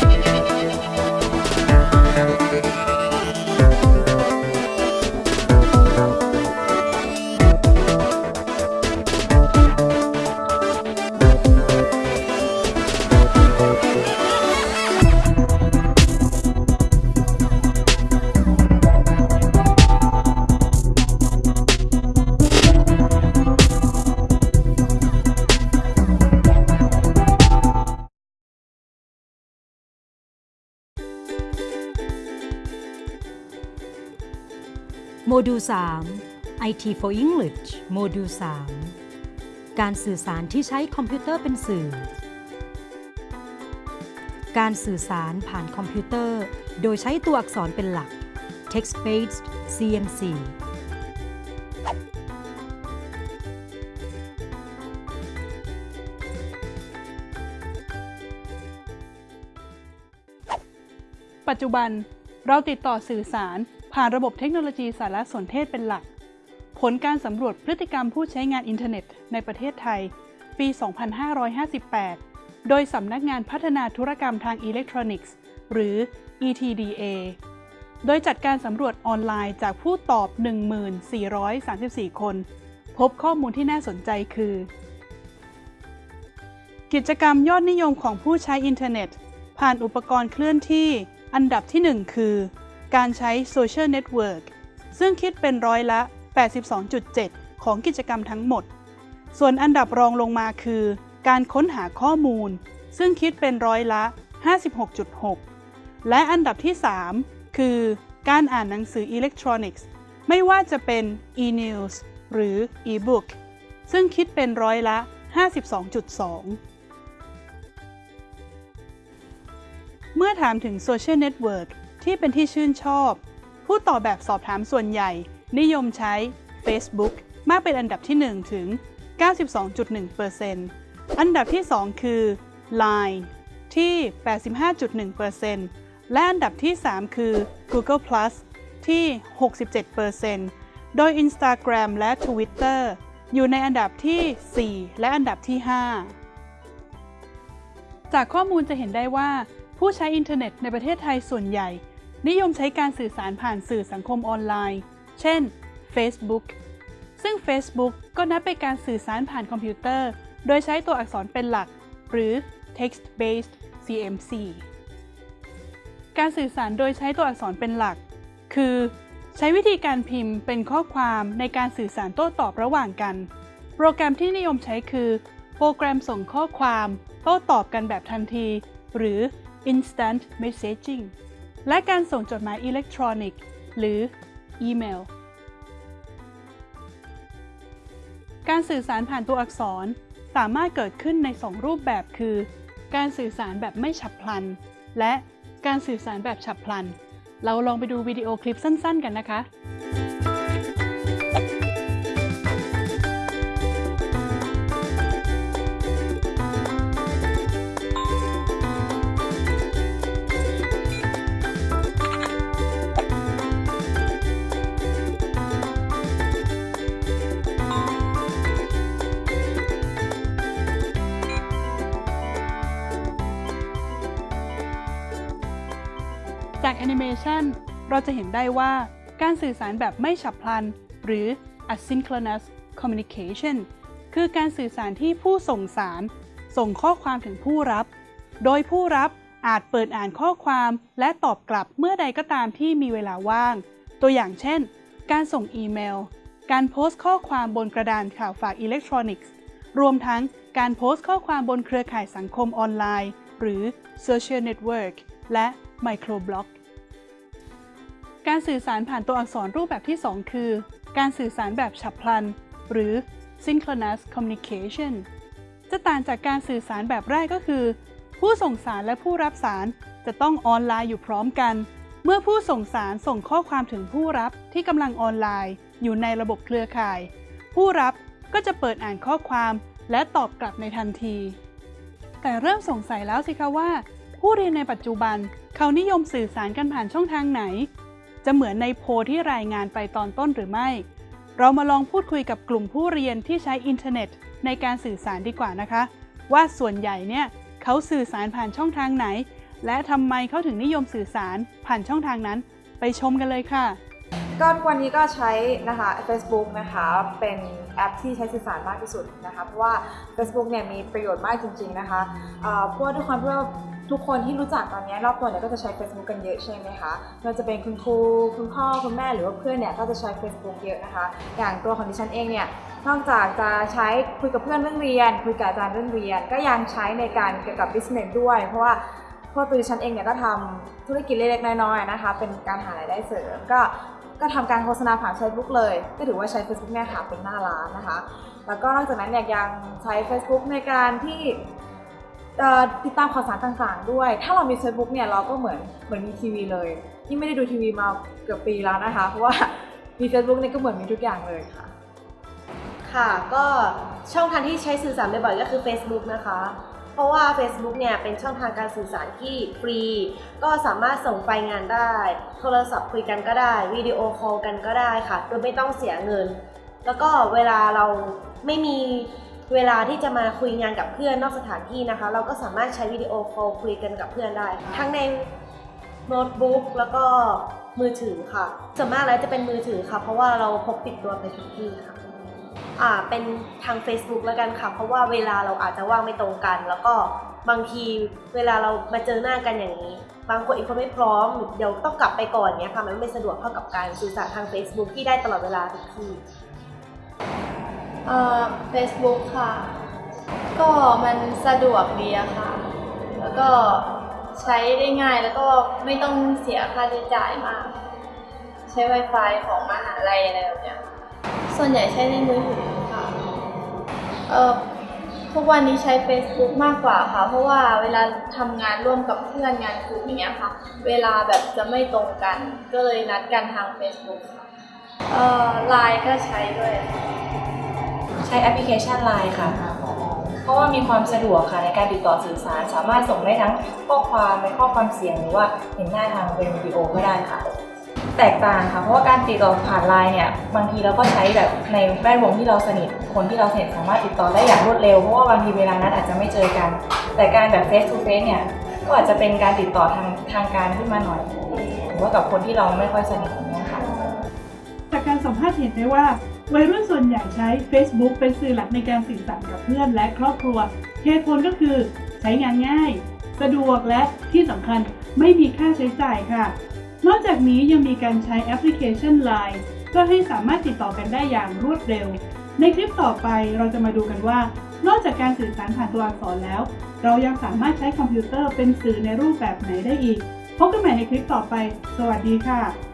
Bye. โมดูล 3 IT for English โมดูล 3 การสื่อสารที่ใช้คอมพิวเตอร์เป็นสื่อ การสื่อสารผ่านคอมพิวเตอร์ โดยใช้ตัวอักษรเป็นหลัก text based CMC ปัจจุบันเราติดต่อสื่อสาร ผ่านระบบเทคโนโลยีสารสนเทศเป็นหลัก ผลการสำรวจพฤติกรรมผู้ใช้งานอินเทอร์เน็ตในประเทศไทย ปี 2558 โดยสำนักงานพัฒนาธุรกรรมทางอิเล็กทรอนิกส์ หรือ ETDA โดยจัดการสำรวจออนไลน์จากผู้ตอบ 1434 คน พบข้อมูลที่น่าสนใจคือ กิจกรรมยอดนิยมของผู้ใช้อินเทอร์เน็ต ผ่านอุปกรณ์เคลื่อนที่ อันดับที่ 1 คือ การใช้โซเชียลเน็ตเวิร์กซึ่งคิดเป็นร้อยละ 82.7 ของกิจกรรมทั้งหมด ส่วนอันดับรองลงมาคือ การค้นหาข้อมูล ซึ่งคิดเป็นร้อยละ 56.6 และอันดับที่ 3 คือการอ่านหนังสืออิเล็กทรอนิกส์ ไม่ว่าจะเป็น e-news หรือ e-book ซึ่งคิดเป็นร้อยละ 52.2 เมื่อถามถึงโซเชียลเน็ตเวิร์ก ที่เป็นที่ชื่นชอบ ผู้ตอบแบบสอบถามส่วนใหญ่ นิยมใช้ Facebook มากเป็นอันดับที่ 1 ถึง 92.1%อันดับที่ 2 คือ Line ที่ 85.1%และอันดับที่ 3 คือ Google Plus ที่ 67%โดย Instagram และ Twitter อยู่ในอันดับที่ 4 และอันดับที่ 5 จากข้อมูลจะเห็นได้ว่า ผู้ใช้อินเทอร์เน็ตในประเทศไทยส่วนใหญ่ นิยมใช้การสื่อสารผ่านสื่อสังคมออนไลน์ เช่น Facebook ซึ่ง Facebook ก็นับเป็นการสื่อสารผ่านคอมพิวเตอร์ โดยใช้ตัวอักษรเป็นหลัก หรือ text based CMC การสื่อสารโดยใช้ตัวอักษรเป็นหลัก คือ ใช้วิธีการพิมพ์เป็นข้อความในการสื่อสารโต้ตอบระหว่างกัน โปรแกรมที่นิยมใช้คือ โปรแกรมส่งข้อความ โต้ตอบกันแบบทันที หรือ instant messaging และการส่งจดหมายอิเล็กทรอนิกส์ หรืออีเมล การสื่อสารผ่านตัวอักษรสามารถเกิดขึ้นใน 2 รูปแบบคือ การสื่อสารแบบไม่ฉับพลัน และการสื่อสารแบบฉับพลัน เราลองไปดูวิดีโอคลิปสั้น ๆ กันนะคะ จากแอนิเมชันเราจะเห็นได้ว่าการสื่อสารแบบไม่ฉับพลัน หรือ asynchronous communication คือการสื่อสารที่ผู้ส่งสาร ส่งข้อความถึงผู้รับ โดยผู้รับอาจเปิดอ่านข้อความและตอบกลับเมื่อใดก็ตามที่มีเวลาว่าง ตัวอย่างเช่น การส่งอีเมล การโพสต์ข้อความบนกระดานข่าวฝากอิเล็กทรอนิกส์ รวมทั้งการโพสต์ข้อความบนเครือข่ายสังคมออนไลน์ หรือ Social Network และ Microblog การสื่อสารผ่านตัวอักษรรูปแบบที่ 2 คือ การสื่อสารแบบฉับพลัน หรือ synchronous communication จะต่างจากการสื่อสารแบบแรกก็คือ ผู้ส่งสารและผู้รับสารจะต้องออนไลน์อยู่พร้อมกัน เมื่อผู้ส่งสารส่งข้อความถึงผู้รับที่กำลังออนไลน์ อยู่ในระบบเครือข่าย ผู้รับก็จะเปิดอ่านข้อความและตอบกลับในทันที แต่เริ่มสงสัยแล้วสิคะว่า ผู้เรียนในปัจจุบันเขานิยมสื่อสารกันผ่านช่องทางไหน จะเหมือนในโพที่รายงานไปตอนต้นหรือไม่ เรามาลองพูดคุยกับกลุ่มผู้เรียนที่ใช้อินเทอร์เน็ต ในการสื่อสารดีกว่านะคะ ว่าส่วนใหญ่เนี่ยเขาสื่อสารผ่านช่องทางไหน และทำไมเขาถึงนิยมสื่อสารผ่านช่องทางนั้น ไปชมกันเลยค่ะก็ทุกวันนี้ก็ใช้นะคะ Facebook นะคะเป็นแอปที่ใช้สื่อสารมากที่สุดนะคะเพราะว่า Facebook เนี่ยมีประโยชน์มากจริง ๆนะคะเพราะว่าทุกคนเพื่อ ทุกคนที่รู้จักตอนนี้รอบตัวเนี่ยก็จะใช้ Facebook กันเยอะใช่ไหมคะไม่ว่าจะเป็นคุณครูคุณพ่อคุณแม่หรือว่าเพื่อนเนี่ยก็จะใช้ Facebook เยอะนะคะ อย่างตัวของดิฉันเองเนี่ยนอกจากจะใช้คุยกับเพื่อนเรื่องเรียน คุยกับอาจารย์เรื่องเรียน ก็ยังใช้ในการเกี่ยวกับ business ด้วย เพราะว่าเพราะตัวดิฉันเองเนี่ยก็ทำธุรกิจเล็กๆน้อยๆนะคะ เป็นการหารายได้เสริม ก็ก็ทำการโฆษณาผ่าน Facebook เลย ก็ถือว่าใช้ Facebook เนี่ยค่ะเป็นหน้าร้านนะคะ แล้วก็นอกจากนั้นเนี่ยยังใช้ Facebook ในการที่ ติดตามข่าวสารต่างๆ ด้วย ถ้าเรามี Facebook เนี่ยเราก็เหมือนเหมือนมีทีวีเลยที่ไม่ได้ดูทีวีมาเกือบปีแล้วนะคะ เพราะว่ามี Facebook เนี่ยก็เหมือนมีทุกอย่างเลยค่ะ ค่ะก็ช่องทางที่ใช้สื่อสารบ่อยๆก็คือ Facebook นะคะ เพราะว่า Facebook เนี่ยเป็นช่องทางการสื่อสารที่ฟรี ก็สามารถส่งไฟล์งานได้ โทรศัพท์คุยกันก็ได้วิดีโอคอลกันก็ได้ค่ะโดยไม่ต้องเสียเงิน แล้วก็เวลาเราไม่มี เวลาที่จะมาคุยงานกับเพื่อนนอกสถานที่นะคะ เราก็สามารถใช้วิดีโอคอลคุยกันกับเพื่อนได้ ทั้งในโน้ตบุ๊กแล้วก็มือถือค่ะส่วนมากแล้วจะเป็นมือถือค่ะ เพราะว่าเราพกติดตัวไปทุกที่ค่ะอ่าเป็นทาง Facebook แล้วกันค่ะ เพราะว่าเวลาเราอาจจะว่างไม่ตรงกัน แล้วก็บางทีเวลาเรามาเจอหน้ากันอย่างนี้ บางคนอีกคนไม่พร้อม เดี๋ยวต้องกลับไปก่อนเนี้ยค่ะ มันไม่สะดวกเท่ากับการสื่อสารทาง Facebook ที่ได้ตลอดเวลาทุกที่ เอ่อ Facebook ค่ะ ก็มันสะดวกดีอะค่ะ แล้วก็ใช้ได้ง่ายแล้วก็ไม่ต้องเสียค่าใช้จ่ายมาก ใช้ Wi-Fi ของมหาลัยอะไรแบบเนี้ย ส่วนใหญ่ใช้ในมือถือค่ะ เอ่อทุกวันนี้ใช้ Facebook มากกว่าค่ะ เพราะว่าเวลาทำงานร่วมกับเพื่อนงานกลุ่มอย่างเงี้ยค่ะ เวลาแบบจะไม่ตรงกัน ก็เลยนัดกันทาง Facebook ค่ะ เอ่อ Line ก็ใช้ด้วยค่ะ ใช้แอปพลิเคชัน Line ค่ะ เพราะว่ามีความสะดวกค่ะในการติดต่อสื่อสาร สามารถส่งได้ทั้งข้อความในข้อความเสียงหรือว่าเห็นหน้าทางเป็นวิดีโอก็ได้ค่ะ แตกต่างค่ะ เพราะว่าการติดต่อผ่านไลน์เนี่ย บางทีเราก็ใช้แบบในแวดวงที่เราสนิท คนที่เราสนิทสามารถติดต่อได้อย่างรวดเร็ว เพราะว่าบางทีเวลานั้นอาจจะไม่เจอกัน แต่การแบบ face to face เนี่ย ก็อาจจะเป็นการติดต่อทางทางการขึ้นมาหน่อยหรือว่ากับคนที่เราไม่ค่อยสนิทอย่างเงี้ยค่ะ จากการสัมภาษณ์เห็นได้ว่า วัยรุ่นส่วนใหญ่ใช้ Facebook เป็นสื่อหลักในการสื่อสารกับเพื่อนและครอบครัว เหตุผลก็คือใช้งานง่าย สะดวกและที่สำคัญไม่มีค่าใช้จ่ายค่ะ นอกจากนี้ยังมีการใช้แอปพลิเคชัน Line ก็ให้สามารถติดต่อกันได้อย่างรวดเร็ว ในคลิปต่อไปเราจะมาดูกันว่า นอกจากการสื่อสารผ่านตัวอักษรแล้ว เรายังสามารถใช้คอมพิวเตอร์เป็นสื่อในรูปแบบไหนได้อีก พบกันใหม่ในคลิปต่อไป สวัสดีค่ะ